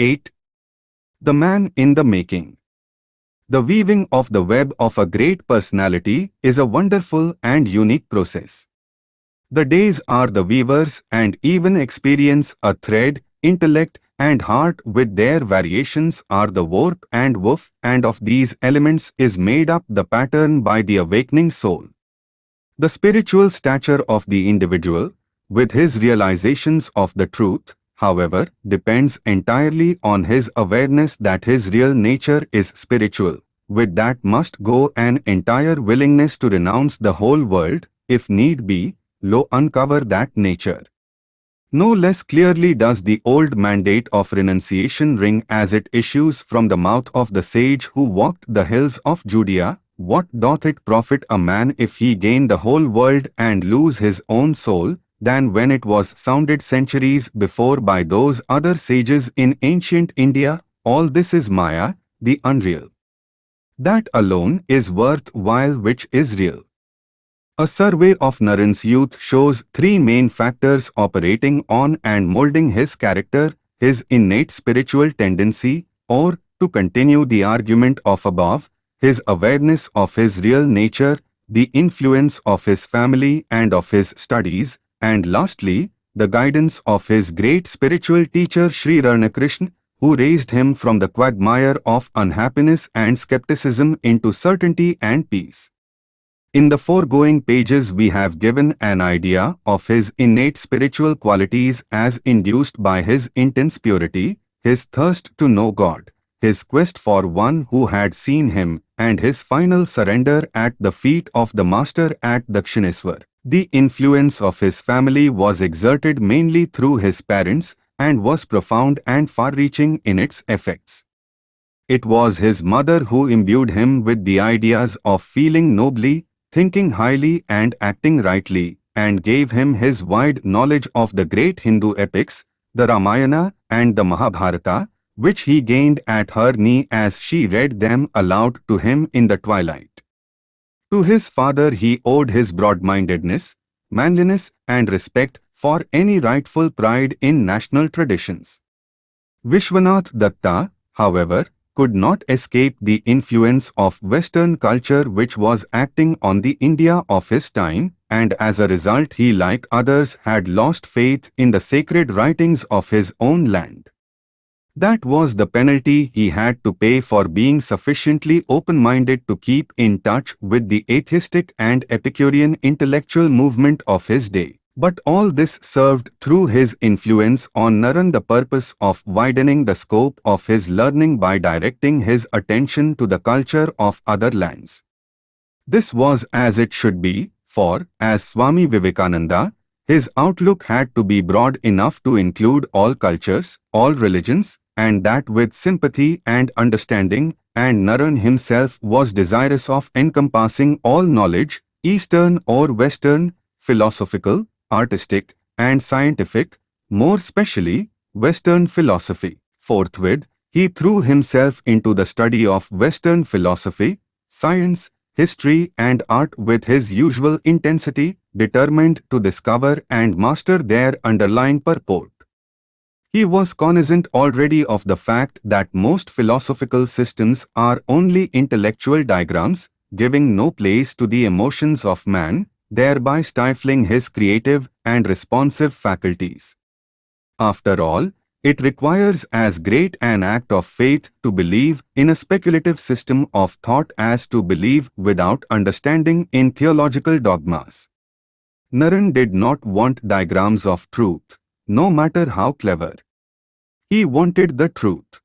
8. The Man in the Making The weaving of the web of a great personality is a wonderful and unique process. The days are the weavers and even experience a thread, intellect, and heart with their variations are the warp and woof and of these elements is made up the pattern by the awakening soul. The spiritual stature of the individual, with his realizations of the truth, however, depends entirely on his awareness that his real nature is spiritual. With that must go an entire willingness to renounce the whole world, if need be, lo uncover that nature. No less clearly does the old mandate of renunciation ring as it issues from the mouth of the sage who walked the hills of Judea, what doth it profit a man if he gain the whole world and lose his own soul, than when it was sounded centuries before by those other sages in ancient India, all this is Maya, the unreal. That alone is worth while which is real. A survey of Naren's youth shows three main factors operating on and molding his character, his innate spiritual tendency, or, to continue the argument of above, his awareness of his real nature, the influence of his family and of his studies, and lastly, the guidance of his great spiritual teacher Sri Ramakrishna, who raised him from the quagmire of unhappiness and skepticism into certainty and peace. In the foregoing pages we have given an idea of his innate spiritual qualities as induced by his intense purity, his thirst to know God, his quest for one who had seen him, and his final surrender at the feet of the Master at Dakshineswar. The influence of his family was exerted mainly through his parents and was profound and far-reaching in its effects. It was his mother who imbued him with the ideas of feeling nobly, thinking highly and acting rightly, and gave him his wide knowledge of the great Hindu epics, the Ramayana and the Mahabharata, which he gained at her knee as she read them aloud to him in the twilight. To his father he owed his broad-mindedness, manliness and respect for any rightful pride in national traditions. Vishwanath Datta, however, could not escape the influence of Western culture which was acting on the India of his time, and as a result he like others had lost faith in the sacred writings of his own land. That was the penalty he had to pay for being sufficiently open-minded to keep in touch with the atheistic and Epicurean intellectual movement of his day. But all this served through his influence on Naren the purpose of widening the scope of his learning by directing his attention to the culture of other lands. This was as it should be, for, as Swami Vivekananda, his outlook had to be broad enough to include all cultures, all religions, and that with sympathy and understanding, and Naren himself was desirous of encompassing all knowledge, Eastern or Western, philosophical, artistic, and scientific, more specially, Western philosophy. Forthwith, he threw himself into the study of Western philosophy, science, history and art with his usual intensity, determined to discover and master their underlying purport. He was cognizant already of the fact that most philosophical systems are only intellectual diagrams, giving no place to the emotions of man, thereby stifling his creative and responsive faculties. After all, it requires as great an act of faith to believe in a speculative system of thought as to believe without understanding in theological dogmas. Naren did not want diagrams of truth no matter how clever. He wanted the truth.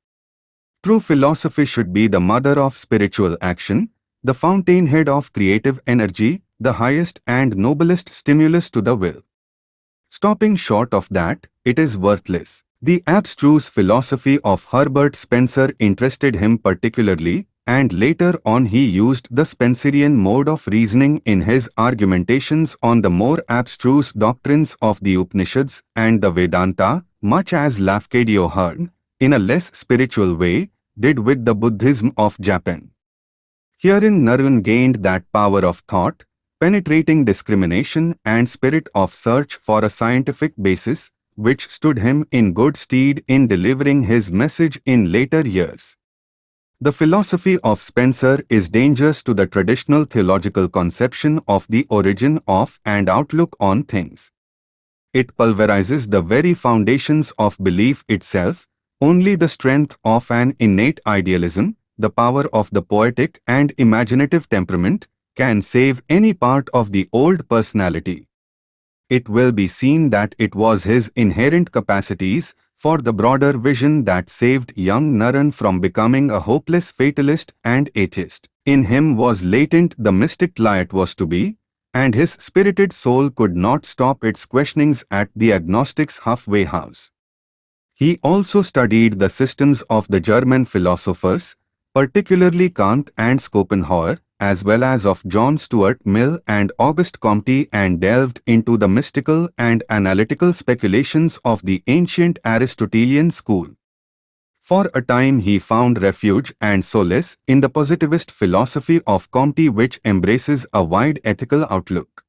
True philosophy should be the mother of spiritual action, the fountainhead of creative energy, the highest and noblest stimulus to the will. Stopping short of that, it is worthless. The abstruse philosophy of Herbert Spencer interested him particularly, and later on he used the Spencerian mode of reasoning in his argumentations on the more abstruse doctrines of the Upanishads and the Vedanta, much as Lafcadio Hearn, in a less spiritual way, did with the Buddhism of Japan. Herein Naren gained that power of thought, penetrating discrimination and spirit of search for a scientific basis, which stood him in good stead in delivering his message in later years. The philosophy of Spencer is dangerous to the traditional theological conception of the origin of and outlook on things. It pulverizes the very foundations of belief itself, only the strength of an innate idealism, the power of the poetic and imaginative temperament, can save any part of the old personality. It will be seen that it was his inherent capacities for the broader vision that saved young Naren from becoming a hopeless fatalist and atheist. In him was latent the mystic light was to be, and his spirited soul could not stop its questionings at the agnostic's halfway house. He also studied the systems of the German philosophers, particularly Kant and Schopenhauer, as well as of John Stuart Mill and Auguste Comte and delved into the mystical and analytical speculations of the ancient Aristotelian school. For a time he found refuge and solace in the positivist philosophy of Comte which embraces a wide ethical outlook.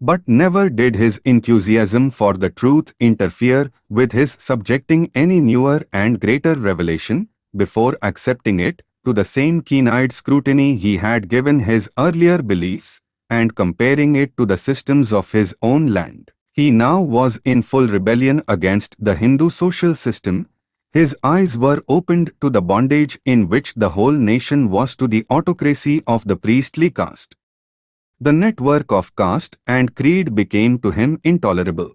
But never did his enthusiasm for the truth interfere with his subjecting any newer and greater revelation, before accepting it, to the same keen-eyed scrutiny he had given his earlier beliefs, and comparing it to the systems of his own land. He now was in full rebellion against the Hindu social system. His eyes were opened to the bondage in which the whole nation was to the autocracy of the priestly caste. The network of caste and creed became to him intolerable.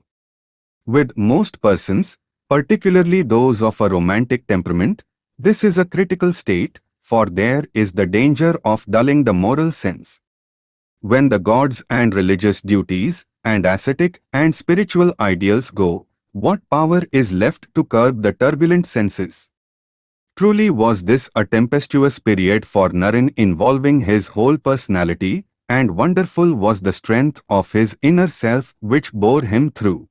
With most persons, particularly those of a romantic temperament, this is a critical state, for there is the danger of dulling the moral sense. When the gods and religious duties, and ascetic and spiritual ideals go, what power is left to curb the turbulent senses? Truly was this a tempestuous period for Naren involving his whole personality, and wonderful was the strength of his inner self which bore him through.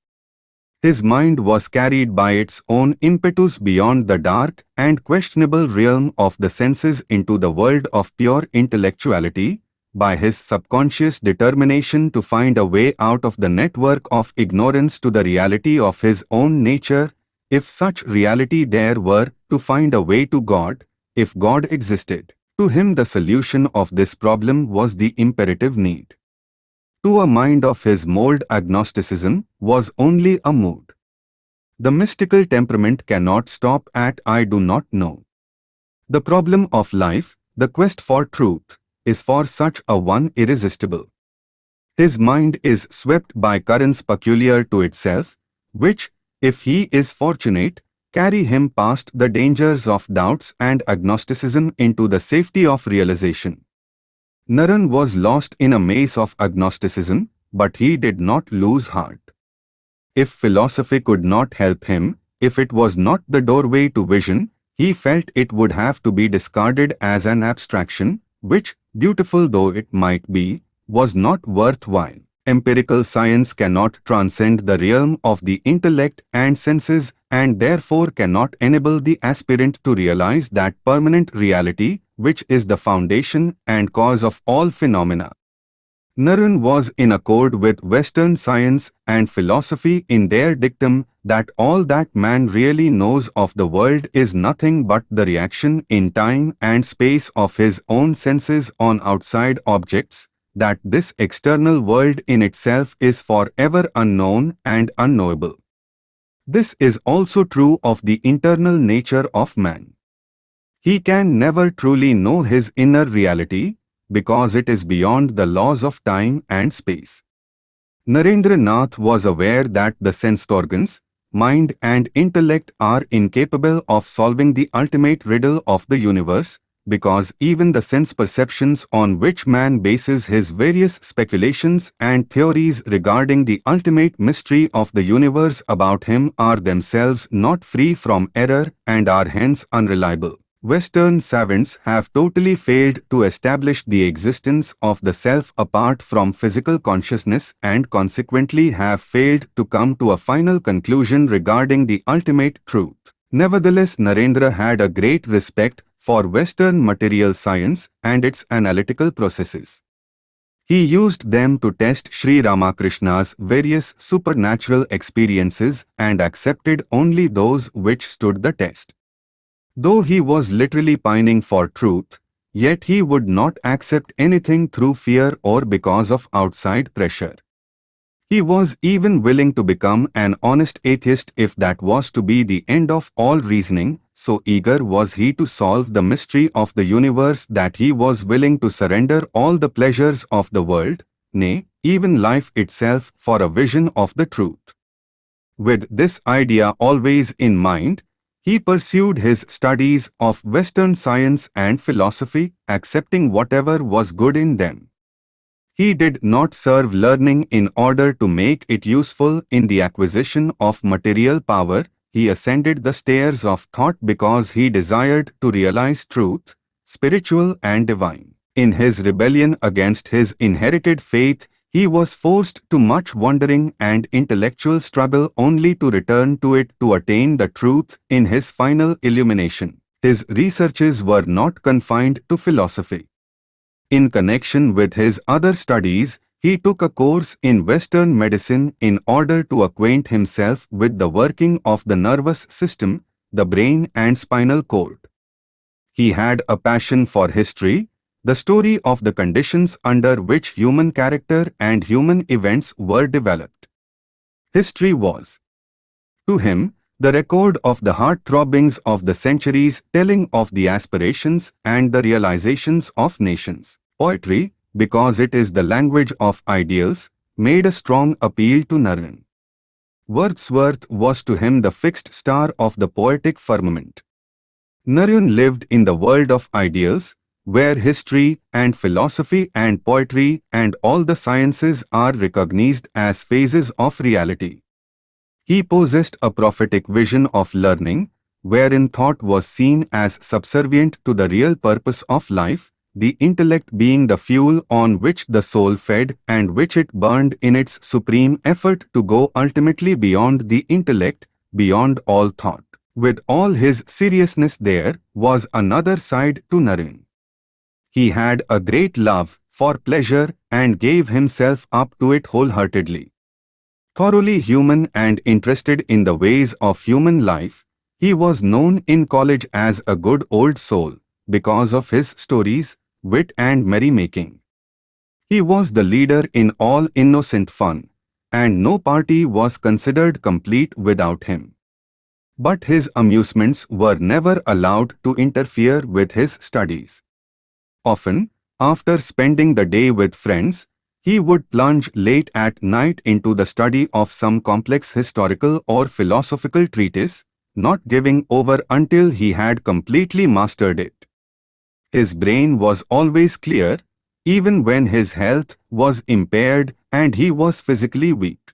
His mind was carried by its own impetus beyond the dark and questionable realm of the senses into the world of pure intellectuality, by his subconscious determination to find a way out of the network of ignorance to the reality of his own nature, if such reality there were, to find a way to God, if God existed. To him the solution of this problem was the imperative need to a mind of his mold agnosticism was only a mood. The mystical temperament cannot stop at I do not know. The problem of life, the quest for truth, is for such a one irresistible. His mind is swept by currents peculiar to itself, which, if he is fortunate, carry him past the dangers of doubts and agnosticism into the safety of realization. Naren was lost in a maze of agnosticism, but he did not lose heart. If philosophy could not help him, if it was not the doorway to vision, he felt it would have to be discarded as an abstraction, which, beautiful though it might be, was not worthwhile. Empirical science cannot transcend the realm of the intellect and senses and therefore cannot enable the aspirant to realize that permanent reality which is the foundation and cause of all phenomena. Naren was in accord with Western science and philosophy in their dictum that all that man really knows of the world is nothing but the reaction in time and space of his own senses on outside objects, that this external world in itself is forever unknown and unknowable. This is also true of the internal nature of man. He can never truly know his inner reality because it is beyond the laws of time and space. Narendra Nath was aware that the sense organs, mind and intellect are incapable of solving the ultimate riddle of the universe because even the sense perceptions on which man bases his various speculations and theories regarding the ultimate mystery of the universe about him are themselves not free from error and are hence unreliable. Western savants have totally failed to establish the existence of the self apart from physical consciousness and consequently have failed to come to a final conclusion regarding the ultimate truth. Nevertheless, Narendra had a great respect for Western material science and its analytical processes. He used them to test Sri Ramakrishna's various supernatural experiences and accepted only those which stood the test. Though he was literally pining for truth, yet he would not accept anything through fear or because of outside pressure. He was even willing to become an honest atheist if that was to be the end of all reasoning, so eager was he to solve the mystery of the universe that he was willing to surrender all the pleasures of the world, nay, even life itself for a vision of the truth. With this idea always in mind, he pursued his studies of Western science and philosophy, accepting whatever was good in them. He did not serve learning in order to make it useful in the acquisition of material power, he ascended the stairs of thought because he desired to realize truth, spiritual and divine. In his rebellion against his inherited faith, he was forced to much wandering and intellectual struggle only to return to it to attain the truth in his final illumination. His researches were not confined to philosophy. In connection with his other studies, he took a course in Western medicine in order to acquaint himself with the working of the nervous system, the brain and spinal cord. He had a passion for history, the story of the conditions under which human character and human events were developed. History was, to him, the record of the heart-throbbings of the centuries telling of the aspirations and the realizations of nations. Poetry, because it is the language of ideals, made a strong appeal to Narayan. Wordsworth was to him the fixed star of the poetic firmament. Narayan lived in the world of ideals, where history and philosophy and poetry and all the sciences are recognized as phases of reality. He possessed a prophetic vision of learning, wherein thought was seen as subservient to the real purpose of life, the intellect being the fuel on which the soul fed and which it burned in its supreme effort to go ultimately beyond the intellect, beyond all thought. With all his seriousness there was another side to Naren. He had a great love for pleasure and gave himself up to it wholeheartedly. Thoroughly human and interested in the ways of human life, he was known in college as a good old soul because of his stories, wit and merrymaking. He was the leader in all innocent fun, and no party was considered complete without him. But his amusements were never allowed to interfere with his studies. Often, after spending the day with friends, he would plunge late at night into the study of some complex historical or philosophical treatise, not giving over until he had completely mastered it. His brain was always clear, even when his health was impaired and he was physically weak.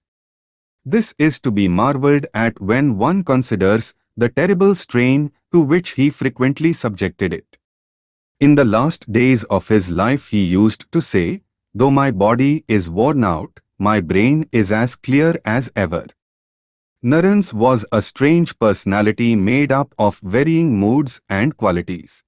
This is to be marveled at when one considers the terrible strain to which he frequently subjected it. In the last days of his life he used to say, Though my body is worn out, my brain is as clear as ever. Naren's was a strange personality made up of varying moods and qualities.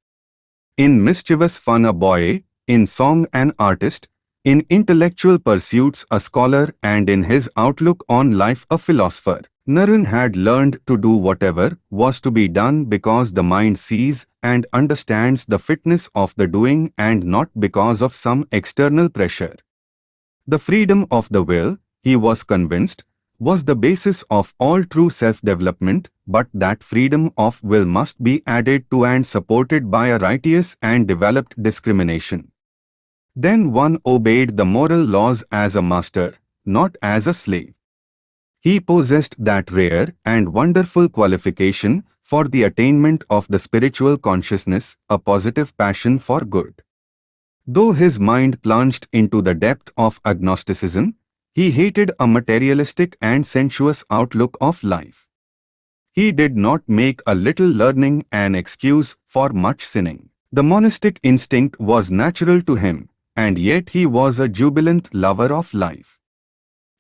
In mischievous fun a boy, in song an artist, in intellectual pursuits a scholar and in his outlook on life a philosopher. Naren had learned to do whatever was to be done because the mind sees and understands the fitness of the doing and not because of some external pressure. The freedom of the will, he was convinced, was the basis of all true self-development, but that freedom of will must be added to and supported by a righteous and developed discrimination. Then one obeyed the moral laws as a master, not as a slave. He possessed that rare and wonderful qualification for the attainment of the spiritual consciousness, a positive passion for good. Though his mind plunged into the depth of agnosticism, he hated a materialistic and sensuous outlook of life. He did not make a little learning an excuse for much sinning. The monastic instinct was natural to him, and yet he was a jubilant lover of life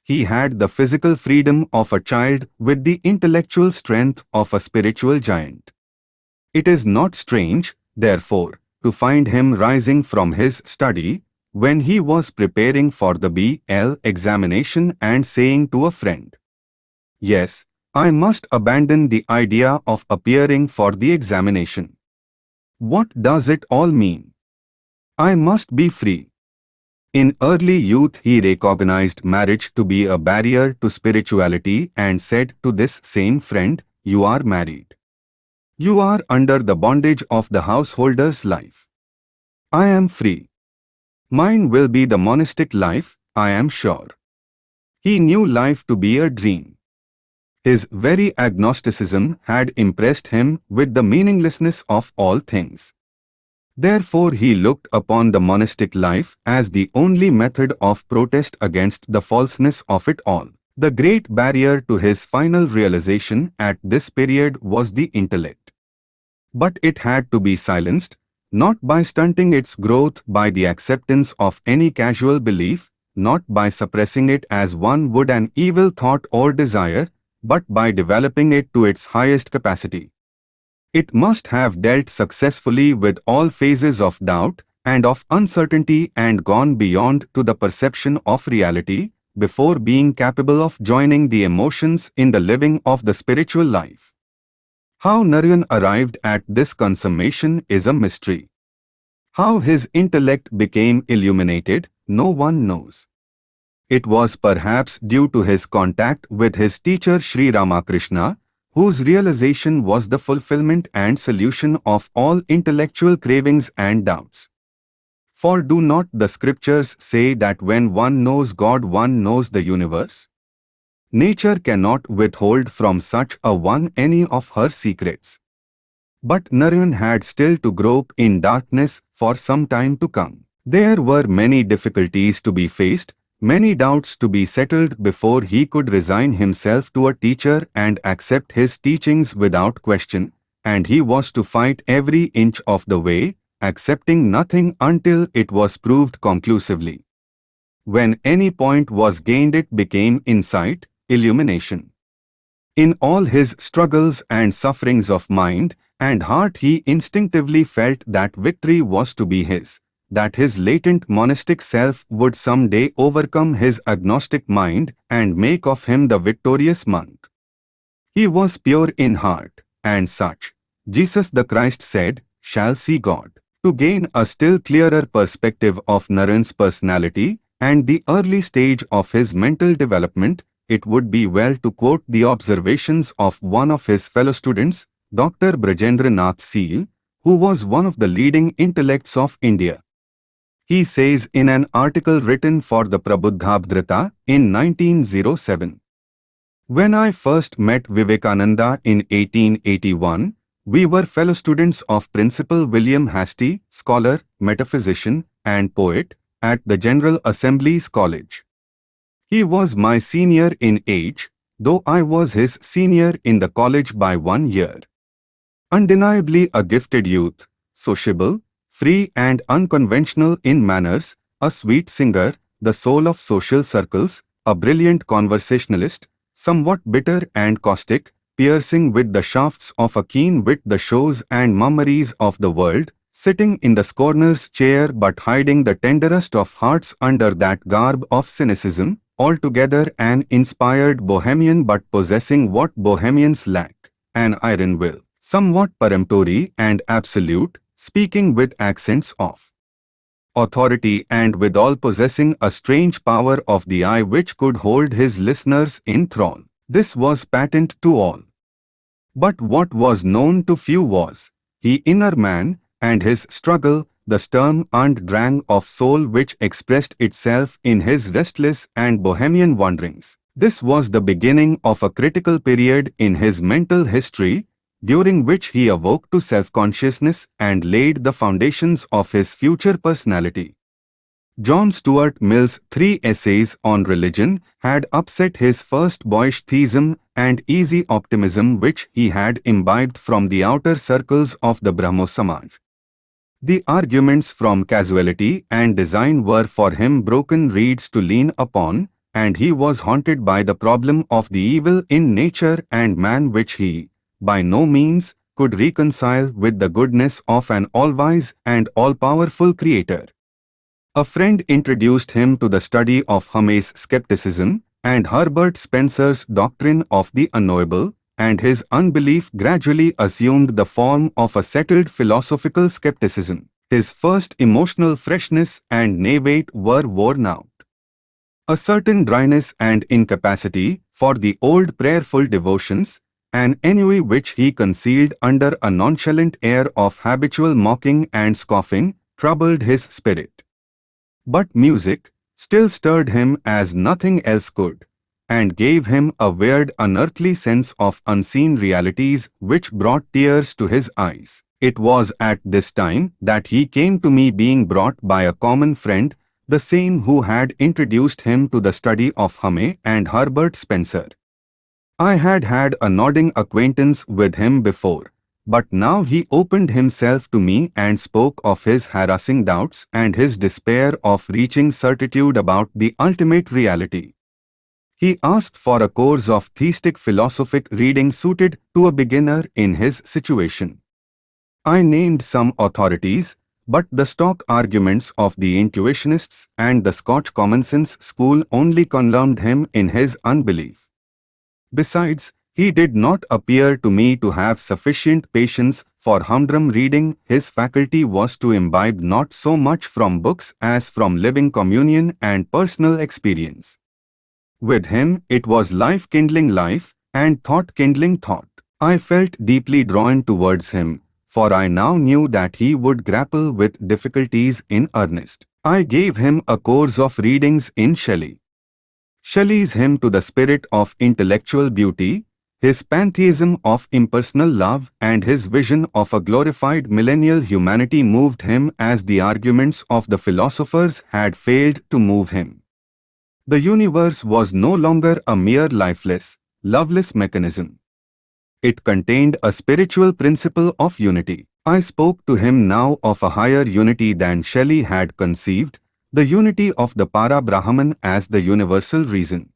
he had the physical freedom of a child with the intellectual strength of a spiritual giant. It is not strange, therefore, to find him rising from his study, when he was preparing for the BL examination and saying to a friend, Yes, I must abandon the idea of appearing for the examination. What does it all mean? I must be free. In early youth he recognized marriage to be a barrier to spirituality and said to this same friend, You are married. You are under the bondage of the householder's life. I am free. Mine will be the monastic life, I am sure. He knew life to be a dream. His very agnosticism had impressed him with the meaninglessness of all things. Therefore he looked upon the monastic life as the only method of protest against the falseness of it all. The great barrier to his final realization at this period was the intellect. But it had to be silenced, not by stunting its growth by the acceptance of any casual belief, not by suppressing it as one would an evil thought or desire, but by developing it to its highest capacity. It must have dealt successfully with all phases of doubt and of uncertainty and gone beyond to the perception of reality before being capable of joining the emotions in the living of the spiritual life. How Narayan arrived at this consummation is a mystery. How his intellect became illuminated, no one knows. It was perhaps due to his contact with his teacher Sri Ramakrishna, whose realization was the fulfillment and solution of all intellectual cravings and doubts. For do not the scriptures say that when one knows God one knows the universe? Nature cannot withhold from such a one any of her secrets. But Narayan had still to grope in darkness for some time to come. There were many difficulties to be faced, many doubts to be settled before he could resign himself to a teacher and accept his teachings without question, and he was to fight every inch of the way, accepting nothing until it was proved conclusively. When any point was gained it became insight, illumination. In all his struggles and sufferings of mind and heart he instinctively felt that victory was to be his that his latent monastic self would someday overcome his agnostic mind and make of him the victorious monk. He was pure in heart, and such, Jesus the Christ said, shall see God. To gain a still clearer perspective of Narayan's personality and the early stage of his mental development, it would be well to quote the observations of one of his fellow students, Dr. Brajendra Nath Seal, who was one of the leading intellects of India. He says in an article written for the Prabuddha Bharata in 1907. When I first met Vivekananda in 1881, we were fellow students of Principal William Hastie, scholar, metaphysician, and poet, at the General Assembly's College. He was my senior in age, though I was his senior in the college by one year. Undeniably a gifted youth, sociable, free and unconventional in manners, a sweet singer, the soul of social circles, a brilliant conversationalist, somewhat bitter and caustic, piercing with the shafts of a keen wit the shows and mummeries of the world, sitting in the scorner's chair but hiding the tenderest of hearts under that garb of cynicism, altogether an inspired bohemian but possessing what bohemians lack, an iron will, somewhat peremptory and absolute, speaking with accents of authority and withal possessing a strange power of the eye which could hold his listeners in thrall. This was patent to all. But what was known to few was, he inner man, and his struggle, the Sturm and Drang of soul which expressed itself in his restless and bohemian wanderings. This was the beginning of a critical period in his mental history during which he awoke to self-consciousness and laid the foundations of his future personality. John Stuart Mill's three essays on religion had upset his first boyish theism and easy optimism which he had imbibed from the outer circles of the Brahmo Samaj. The arguments from causality and design were for him broken reeds to lean upon, and he was haunted by the problem of the evil in nature and man which he, by no means could reconcile with the goodness of an all-wise and all-powerful Creator. A friend introduced him to the study of Hume's skepticism and Herbert Spencer's doctrine of the unknowable, and his unbelief gradually assumed the form of a settled philosophical skepticism. His first emotional freshness and naivete were worn out. A certain dryness and incapacity for the old prayerful devotions, an ennui which he concealed under a nonchalant air of habitual mocking and scoffing, troubled his spirit. But music still stirred him as nothing else could, and gave him a weird unearthly sense of unseen realities which brought tears to his eyes. It was at this time that he came to me being brought by a common friend, the same who had introduced him to the study of Hume and Herbert Spencer. I had had a nodding acquaintance with him before, but now he opened himself to me and spoke of his harassing doubts and his despair of reaching certitude about the ultimate reality. He asked for a course of theistic philosophic reading suited to a beginner in his situation. I named some authorities, but the stock arguments of the intuitionists and the Scotch common sense school only confirmed him in his unbelief. Besides, he did not appear to me to have sufficient patience for humdrum reading. His faculty was to imbibe not so much from books as from living communion and personal experience. With him, it was life kindling life and thought kindling thought. I felt deeply drawn towards him, for I now knew that he would grapple with difficulties in earnest. I gave him a course of readings in Shelley. Shelley's hymn to the spirit of intellectual beauty, his pantheism of impersonal love and his vision of a glorified millennial humanity moved him as the arguments of the philosophers had failed to move him. The universe was no longer a mere lifeless, loveless mechanism. It contained a spiritual principle of unity. I spoke to him now of a higher unity than Shelley had conceived, the unity of the Para-Brahman as the universal reason.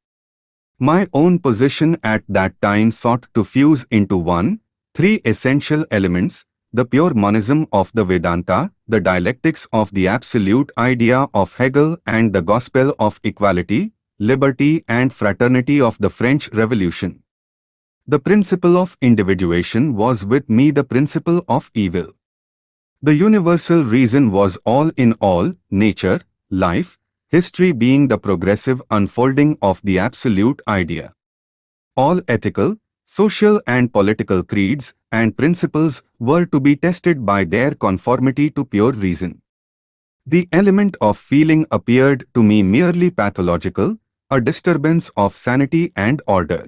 My own position at that time sought to fuse into one, three essential elements, the pure monism of the Vedanta, the dialectics of the absolute idea of Hegel and the gospel of equality, liberty and fraternity of the French Revolution. The principle of individuation was with me the principle of evil. The universal reason was all in all, nature, life, history being the progressive unfolding of the absolute idea. All ethical, social and political creeds and principles were to be tested by their conformity to pure reason. The element of feeling appeared to me merely pathological, a disturbance of sanity and order.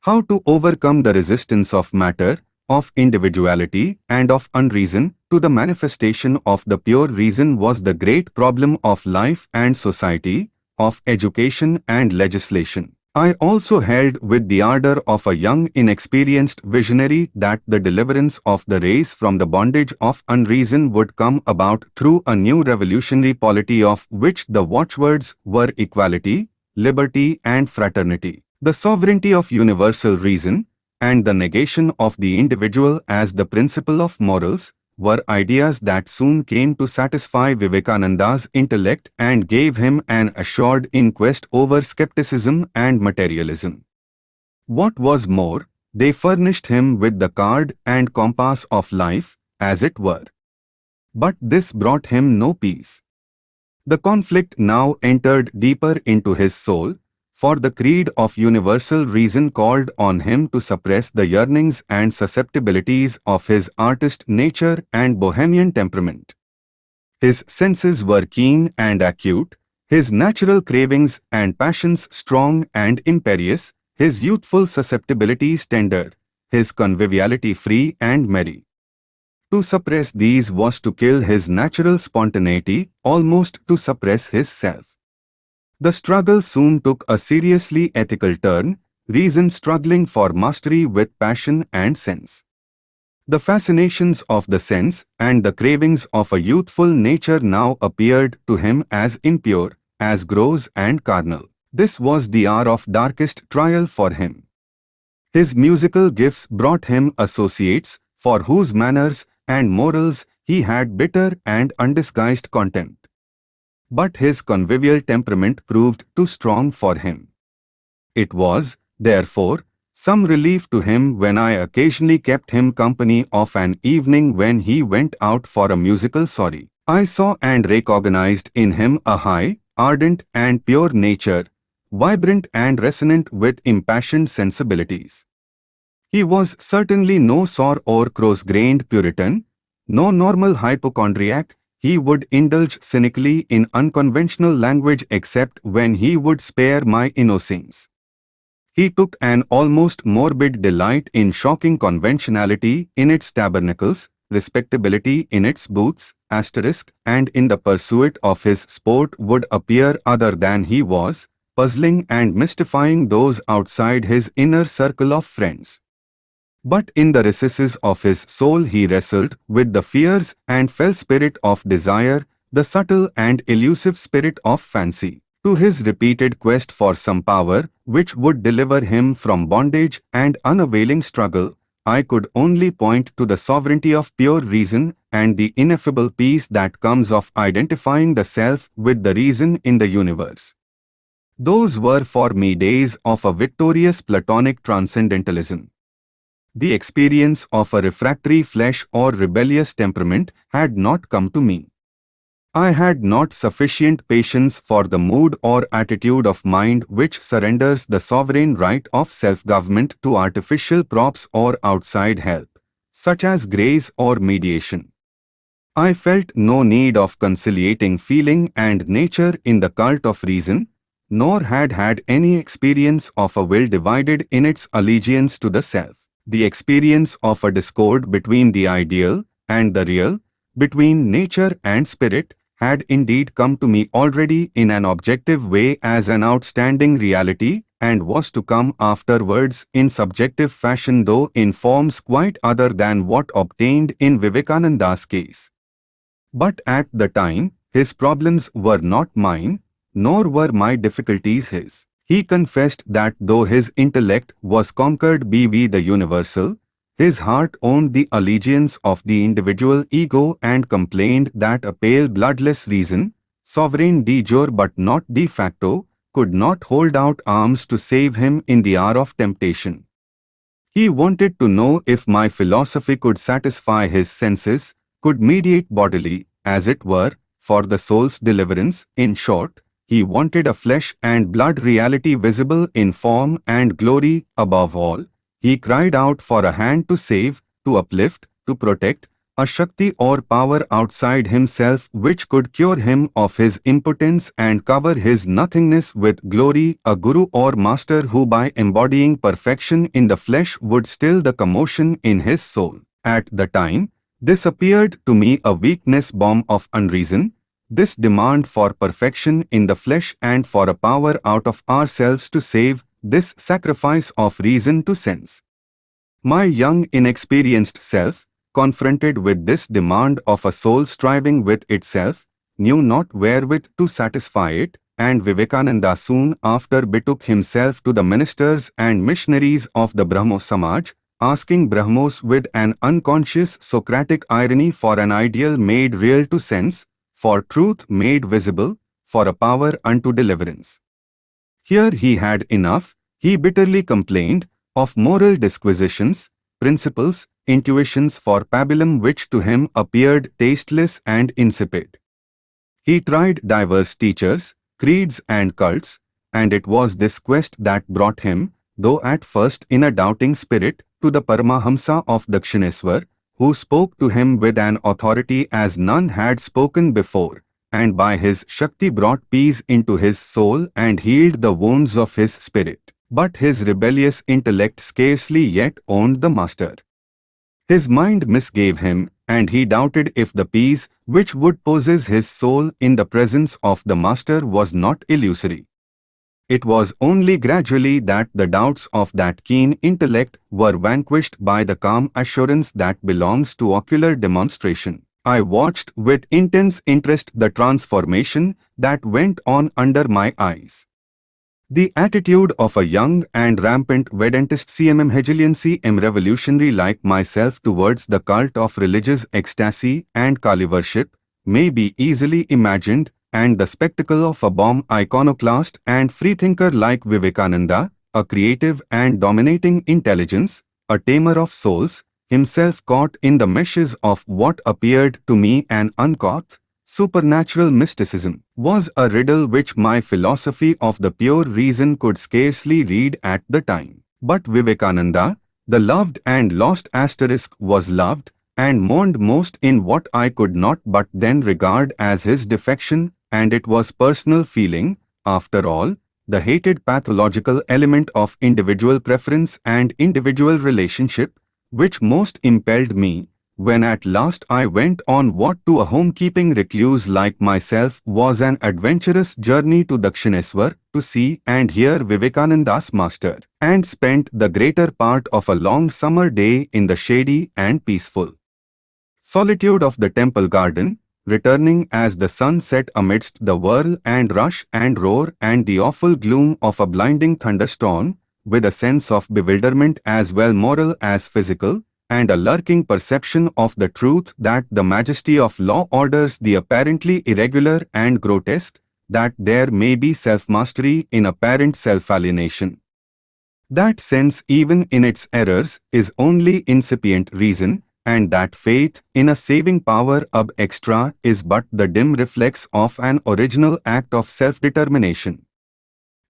How to overcome the resistance of matter, of individuality and of unreason to the manifestation of the pure reason was the great problem of life and society, of education and legislation. I also held with the ardor of a young inexperienced visionary that the deliverance of the race from the bondage of unreason would come about through a new revolutionary polity of which the watchwords were equality, liberty and fraternity. The sovereignty of universal reason and the negation of the individual as the principle of morals were ideas that soon came to satisfy Vivekananda's intellect and gave him an assured inquest over skepticism and materialism. What was more, they furnished him with the card and compass of life, as it were. But this brought him no peace. The conflict now entered deeper into his soul, for the creed of universal reason called on him to suppress the yearnings and susceptibilities of his artist nature and bohemian temperament. His senses were keen and acute, his natural cravings and passions strong and imperious, his youthful susceptibilities tender, his conviviality free and merry. To suppress these was to kill his natural spontaneity, almost to suppress his self. The struggle soon took a seriously ethical turn, reason struggling for mastery with passion and sense. The fascinations of the sense and the cravings of a youthful nature now appeared to him as impure, as gross and carnal. This was the hour of darkest trial for him. His musical gifts brought him associates, for whose manners and morals he had bitter and undisguised contempt. But his convivial temperament proved too strong for him. It was, therefore, some relief to him when I occasionally kept him company of an evening when he went out for a musical sorry. I saw and recognized in him a high, ardent and pure nature, vibrant and resonant with impassioned sensibilities. He was certainly no sore or cross-grained Puritan, no normal hypochondriac, he would indulge cynically in unconventional language except when he would spare my innocence. He took an almost morbid delight in shocking conventionality in its tabernacles, respectability in its booths, asterisk, and in the pursuit of his sport would appear other than he was, puzzling and mystifying those outside his inner circle of friends. But in the recesses of his soul he wrestled with the fierce and fell spirit of desire, the subtle and elusive spirit of fancy to his repeated quest for some power which would deliver him from bondage and unavailing struggle, I could only point to the sovereignty of pure reason and the ineffable peace that comes of identifying the self with the reason in the universe. Those were for me days of a victorious Platonic transcendentalism. The experience of a refractory flesh or rebellious temperament had not come to me. I had not sufficient patience for the mood or attitude of mind which surrenders the sovereign right of self-government to artificial props or outside help, such as grace or mediation. I felt no need of conciliating feeling and nature in the cult of reason, nor had had any experience of a will divided in its allegiance to the self. The experience of a discord between the ideal and the real, between nature and spirit, had indeed come to me already in an objective way as an outstanding reality and was to come afterwards in subjective fashion though in forms quite other than what obtained in Vivekananda's case. But at the time, his problems were not mine, nor were my difficulties his. He confessed that though his intellect was conquered by the universal, his heart owned the allegiance of the individual ego and complained that a pale bloodless reason, sovereign de jure but not de facto, could not hold out arms to save him in the hour of temptation. He wanted to know if my philosophy could satisfy his senses, could mediate bodily, as it were, for the soul's deliverance, in short, he wanted a flesh and blood reality visible in form and glory above all, he cried out for a hand to save, to uplift, to protect, a Shakti or power outside himself which could cure him of his impotence and cover his nothingness with glory, a guru or master who by embodying perfection in the flesh would still the commotion in his soul. At the time, this appeared to me a weakness bomb of unreason, this demand for perfection in the flesh and for a power out of ourselves to save, this sacrifice of reason to sense. My young inexperienced self, confronted with this demand of a soul striving with itself, knew not wherewith to satisfy it, and Vivekananda soon after betook himself to the ministers and missionaries of the Brahmo Samaj, asking Brahmos with an unconscious Socratic irony for an ideal made real to sense, for truth made visible, for a power unto deliverance. Here he had enough, he bitterly complained, of moral disquisitions, principles, intuitions for pabulum which to him appeared tasteless and insipid. He tried diverse teachers, creeds and cults, and it was this quest that brought him, though at first in a doubting spirit, to the Paramahamsa of Dakshineswar, who spoke to him with an authority as none had spoken before, and by his Shakti brought peace into his soul and healed the wounds of his spirit. But his rebellious intellect scarcely yet owned the master. His mind misgave him, and he doubted if the peace which would possess his soul in the presence of the master was not illusory. It was only gradually that the doubts of that keen intellect were vanquished by the calm assurance that belongs to ocular demonstration. I watched with intense interest the transformation that went on under my eyes. The attitude of a young and rampant Vedantist CMM Hegelian CM revolutionary like myself towards the cult of religious ecstasy and Kali worship may be easily imagined and the spectacle of a bomb iconoclast and freethinker like Vivekananda, a creative and dominating intelligence, a tamer of souls, himself caught in the meshes of what appeared to me an uncouth, supernatural mysticism, was a riddle which my philosophy of the pure reason could scarcely read at the time. But Vivekananda, the loved and lost asterisk was loved, and mourned most in what I could not but then regard as his defection, and it was personal feeling, after all, the hated pathological element of individual preference and individual relationship, which most impelled me, when at last I went on what to a homekeeping recluse like myself was an adventurous journey to Dakshineswar to see and hear Vivekananda's master, and spent the greater part of a long summer day in the shady and peaceful solitude of the temple garden, returning as the sun set amidst the whirl and rush and roar and the awful gloom of a blinding thunderstorm, with a sense of bewilderment as well moral as physical, and a lurking perception of the truth that the majesty of law orders the apparently irregular and grotesque, that there may be self-mastery in apparent self-alienation. That sense even in its errors is only incipient reason, and that faith in a saving power ab extra is but the dim reflex of an original act of self-determination.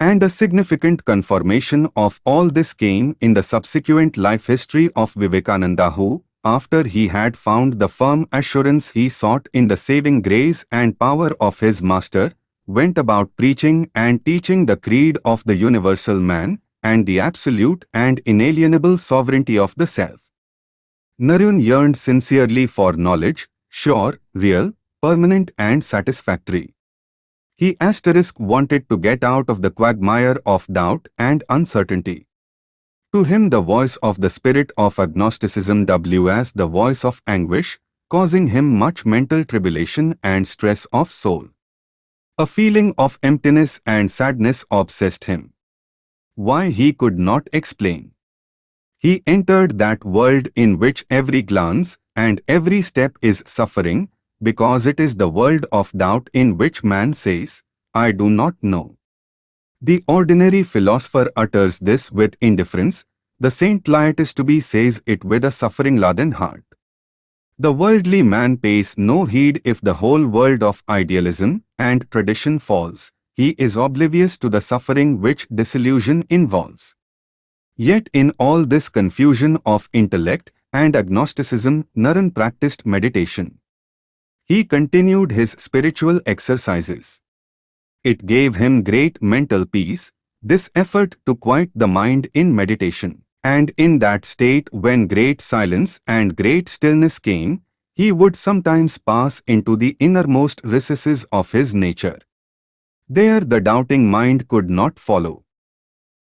And a significant confirmation of all this came in the subsequent life history of Vivekananda who, after he had found the firm assurance he sought in the saving grace and power of his master, went about preaching and teaching the creed of the universal man and the absolute and inalienable sovereignty of the self. Narayan yearned sincerely for knowledge, sure, real, permanent and satisfactory. He asterisk wanted to get out of the quagmire of doubt and uncertainty. To him the voice of the spirit of agnosticism w as the voice of anguish, causing him much mental tribulation and stress of soul. A feeling of emptiness and sadness obsessed him. Why he could not explain. He entered that world in which every glance and every step is suffering, because it is the world of doubt in which man says, I do not know. The ordinary philosopher utters this with indifference, the saint to be says it with a suffering-laden heart. The worldly man pays no heed if the whole world of idealism and tradition falls. He is oblivious to the suffering which disillusion involves. Yet in all this confusion of intellect and agnosticism, Naren practiced meditation. He continued his spiritual exercises. It gave him great mental peace, this effort to quiet the mind in meditation. And in that state when great silence and great stillness came, he would sometimes pass into the innermost recesses of his nature. There the doubting mind could not follow.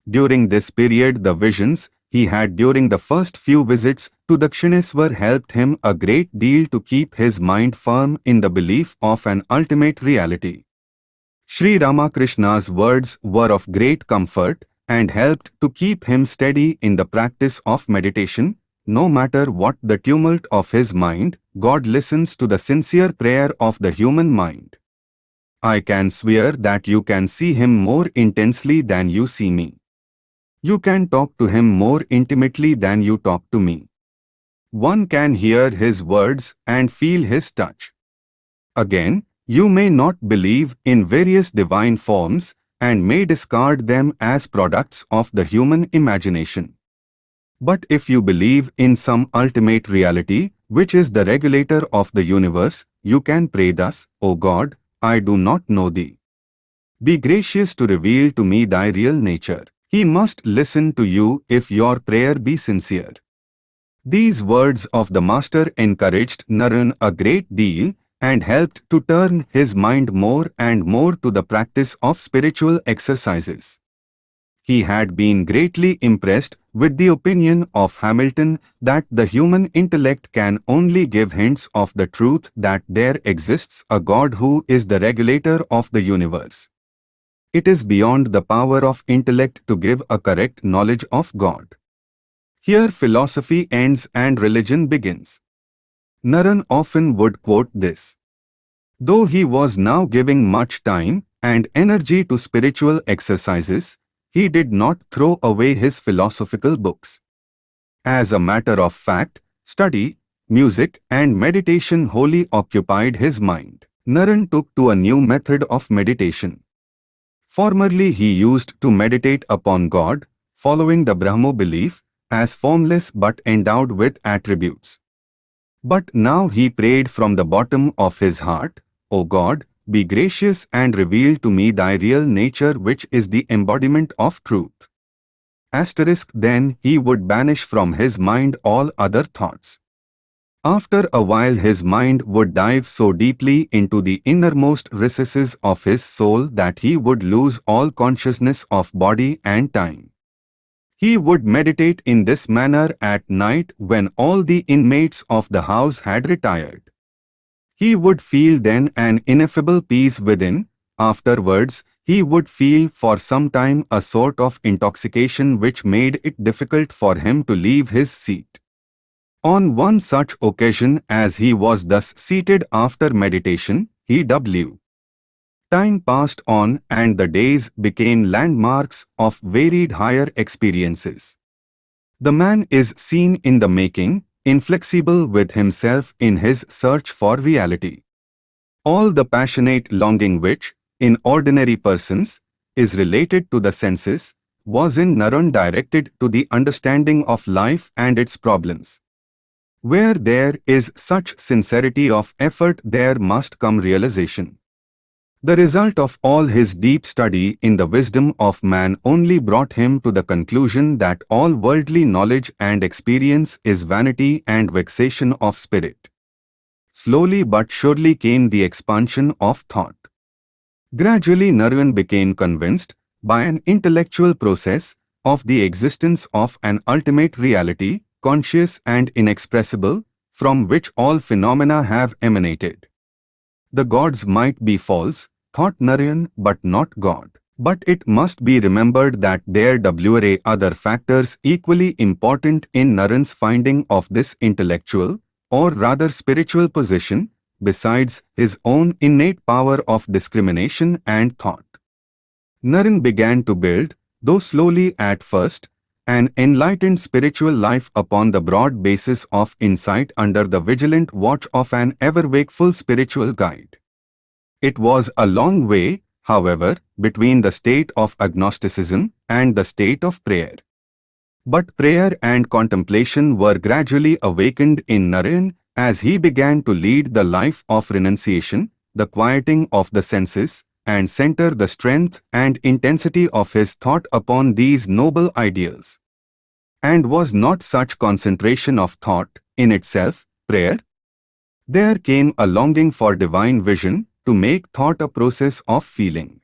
During this period the visions he had during the first few visits to Dakshineswar helped him a great deal to keep his mind firm in the belief of an ultimate reality. Sri Ramakrishna's words were of great comfort and helped to keep him steady in the practice of meditation. No matter what the tumult of his mind, God listens to the sincere prayer of the human mind. I can swear that you can see him more intensely than you see me. You can talk to him more intimately than you talk to me. One can hear his words and feel his touch. Again, you may not believe in various divine forms and may discard them as products of the human imagination. But if you believe in some ultimate reality, which is the regulator of the universe, you can pray thus, O God, I do not know thee. Be gracious to reveal to me thy real nature. He must listen to you if your prayer be sincere. These words of the Master encouraged Naren a great deal and helped to turn his mind more and more to the practice of spiritual exercises. He had been greatly impressed with the opinion of Hamilton that the human intellect can only give hints of the truth that there exists a God who is the regulator of the universe. It is beyond the power of intellect to give a correct knowledge of God. Here philosophy ends and religion begins. Naren often would quote this. Though he was now giving much time and energy to spiritual exercises, he did not throw away his philosophical books. As a matter of fact, study, music and meditation wholly occupied his mind. Naren took to a new method of meditation. Formerly he used to meditate upon God, following the Brahmo belief, as formless but endowed with attributes. But now he prayed from the bottom of his heart, O God, be gracious and reveal to me thy real nature which is the embodiment of truth. Asterisk then he would banish from his mind all other thoughts. After a while his mind would dive so deeply into the innermost recesses of his soul that he would lose all consciousness of body and time. He would meditate in this manner at night when all the inmates of the house had retired. He would feel then an ineffable peace within, afterwards he would feel for some time a sort of intoxication which made it difficult for him to leave his seat. On one such occasion as he was thus seated after meditation, he W. Time passed on and the days became landmarks of varied higher experiences. The man is seen in the making, inflexible with himself in his search for reality. All the passionate longing which, in ordinary persons, is related to the senses, was in Naren directed to the understanding of life and its problems. Where there is such sincerity of effort there must come realization. The result of all his deep study in the wisdom of man only brought him to the conclusion that all worldly knowledge and experience is vanity and vexation of spirit. Slowly but surely came the expansion of thought. Gradually Naren became convinced, by an intellectual process, of the existence of an ultimate reality, conscious and inexpressible, from which all phenomena have emanated. The gods might be false, thought Naren, but not God. But it must be remembered that there were other factors equally important in Naren's finding of this intellectual, or rather spiritual position, besides his own innate power of discrimination and thought. Naren began to build, though slowly at first, an enlightened spiritual life upon the broad basis of insight under the vigilant watch of an ever-wakeful spiritual guide. It was a long way, however, between the state of agnosticism and the state of prayer. But prayer and contemplation were gradually awakened in Naren as he began to lead the life of renunciation, the quieting of the senses, and center the strength and intensity of his thought upon these noble ideals. And was not such concentration of thought, in itself, prayer? There came a longing for divine vision to make thought a process of feeling.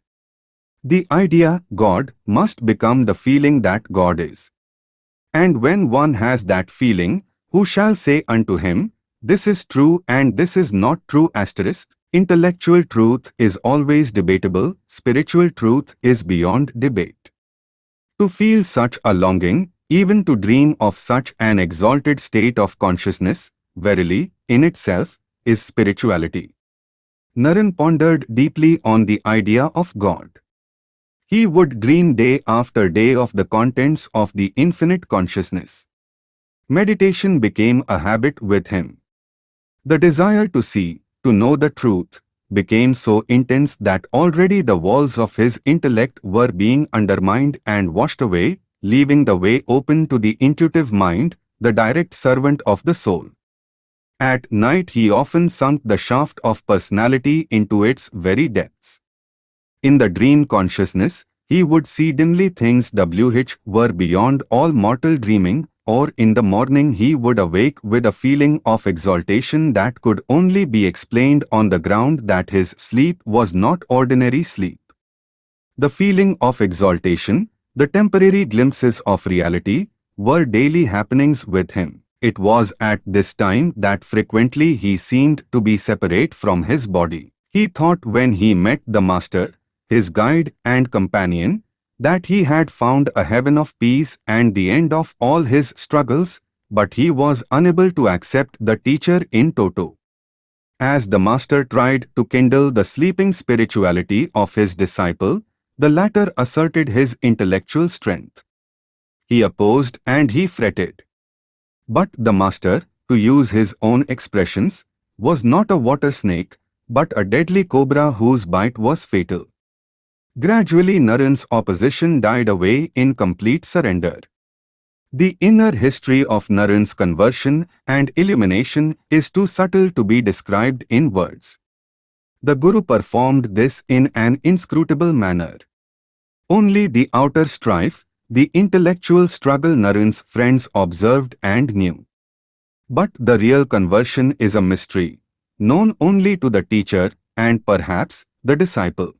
The idea, God, must become the feeling that God is. And when one has that feeling, who shall say unto him, This is true and this is not true asterisk? Intellectual truth is always debatable, spiritual truth is beyond debate. To feel such a longing, even to dream of such an exalted state of consciousness, verily, in itself, is spirituality. Naren pondered deeply on the idea of God. He would dream day after day of the contents of the infinite consciousness. Meditation became a habit with him. The desire to see, to know the truth, became so intense that already the walls of his intellect were being undermined and washed away, leaving the way open to the intuitive mind, the direct servant of the soul. At night he often sunk the shaft of personality into its very depths. In the dream consciousness, he would see dimly things which were beyond all mortal dreaming, or in the morning he would awake with a feeling of exaltation that could only be explained on the ground that his sleep was not ordinary sleep. The feeling of exaltation, the temporary glimpses of reality, were daily happenings with him. It was at this time that frequently he seemed to be separate from his body. He thought when he met the Master, his guide and companion, that he had found a heaven of peace and the end of all his struggles, but he was unable to accept the teacher in toto. as the master tried to kindle the sleeping spirituality of his disciple, the latter asserted his intellectual strength. He opposed and he fretted. But the master, to use his own expressions, was not a water snake, but a deadly cobra whose bite was fatal. Gradually Naren's opposition died away in complete surrender. The inner history of Naren's conversion and illumination is too subtle to be described in words. The Guru performed this in an inscrutable manner. Only the outer strife, the intellectual struggle Naren's friends observed and knew. But the real conversion is a mystery, known only to the teacher and perhaps the disciple.